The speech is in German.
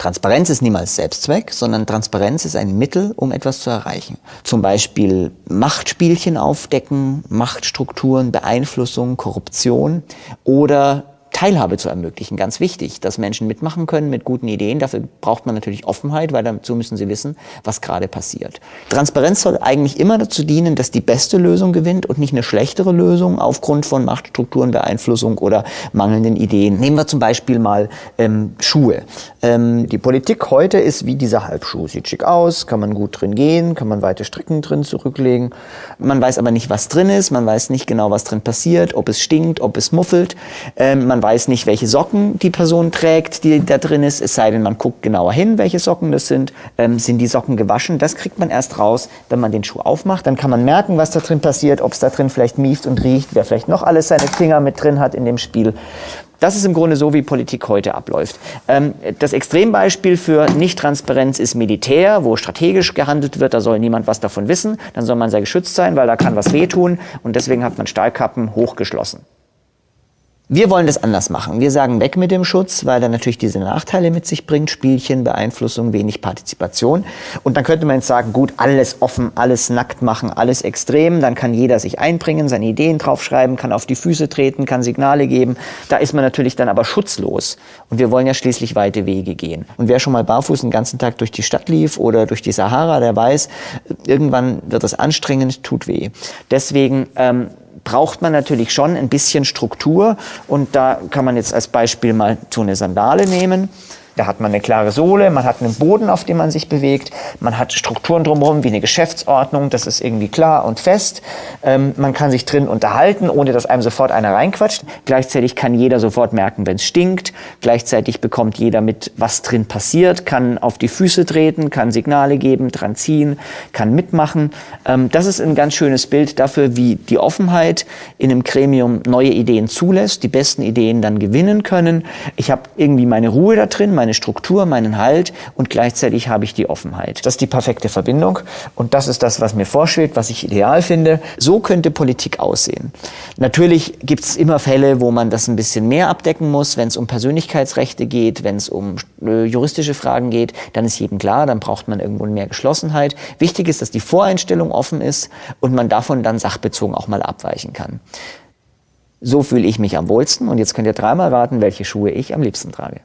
Transparenz ist niemals Selbstzweck, sondern Transparenz ist ein Mittel, um etwas zu erreichen. Zum Beispiel Machtspielchen aufdecken, Machtstrukturen, Beeinflussung, Korruption oder Teilhabe zu ermöglichen. Ganz wichtig, dass Menschen mitmachen können mit guten Ideen. Dafür braucht man natürlich Offenheit, weil dazu müssen sie wissen, was gerade passiert. Transparenz soll eigentlich immer dazu dienen, dass die beste Lösung gewinnt und nicht eine schlechtere Lösung aufgrund von Machtstrukturen, Beeinflussung oder mangelnden Ideen. Nehmen wir zum Beispiel mal ähm, Schuhe. Ähm, die Politik heute ist wie dieser Halbschuh. Sieht schick aus, kann man gut drin gehen, kann man weite Stricken drin zurücklegen. Man weiß aber nicht, was drin ist, man weiß nicht genau, was drin passiert, ob es stinkt, ob es muffelt. Ähm, man weiß nicht, welche Socken die Person trägt, die da drin ist, es sei denn, man guckt genauer hin, welche Socken das sind. Ähm, sind die Socken gewaschen? Das kriegt man erst raus, wenn man den Schuh aufmacht. Dann kann man merken, was da drin passiert, ob es da drin vielleicht mieft und riecht, wer vielleicht noch alles seine Finger mit drin hat in dem Spiel. Das ist im Grunde so, wie Politik heute abläuft. Ähm, das Extrembeispiel für Nichttransparenz ist Militär, wo strategisch gehandelt wird. Da soll niemand was davon wissen. Dann soll man sehr geschützt sein, weil da kann was wehtun. Und deswegen hat man Stahlkappen hochgeschlossen. Wir wollen das anders machen. Wir sagen weg mit dem Schutz, weil er natürlich diese Nachteile mit sich bringt. Spielchen, Beeinflussung, wenig Partizipation. Und dann könnte man jetzt sagen, gut, alles offen, alles nackt machen, alles extrem. Dann kann jeder sich einbringen, seine Ideen draufschreiben, kann auf die Füße treten, kann Signale geben. Da ist man natürlich dann aber schutzlos. Und wir wollen ja schließlich weite Wege gehen. Und wer schon mal barfuß den ganzen Tag durch die Stadt lief oder durch die Sahara, der weiß, irgendwann wird es anstrengend, tut weh. Deswegen ähm, braucht man natürlich schon ein bisschen Struktur und da kann man jetzt als Beispiel mal so eine Sandale nehmen. Da hat man eine klare Sohle, man hat einen Boden, auf dem man sich bewegt, man hat Strukturen drumherum wie eine Geschäftsordnung, das ist irgendwie klar und fest. Ähm, man kann sich drin unterhalten, ohne dass einem sofort einer reinquatscht. Gleichzeitig kann jeder sofort merken, wenn es stinkt. Gleichzeitig bekommt jeder mit, was drin passiert, kann auf die Füße treten, kann Signale geben, dran ziehen, kann mitmachen. Ähm, das ist ein ganz schönes Bild dafür, wie die Offenheit in einem Gremium neue Ideen zulässt, die besten Ideen dann gewinnen können. Ich habe irgendwie meine Ruhe da drin, meine Struktur, meinen Halt und gleichzeitig habe ich die Offenheit. Das ist die perfekte Verbindung und das ist das, was mir vorschwebt, was ich ideal finde. So könnte Politik aussehen. Natürlich gibt es immer Fälle, wo man das ein bisschen mehr abdecken muss, wenn es um Persönlichkeitsrechte geht, wenn es um äh, juristische Fragen geht, dann ist jedem klar, dann braucht man irgendwo mehr Geschlossenheit. Wichtig ist, dass die Voreinstellung offen ist und man davon dann sachbezogen auch mal abweichen kann. So fühle ich mich am wohlsten und jetzt könnt ihr dreimal raten, welche Schuhe ich am liebsten trage.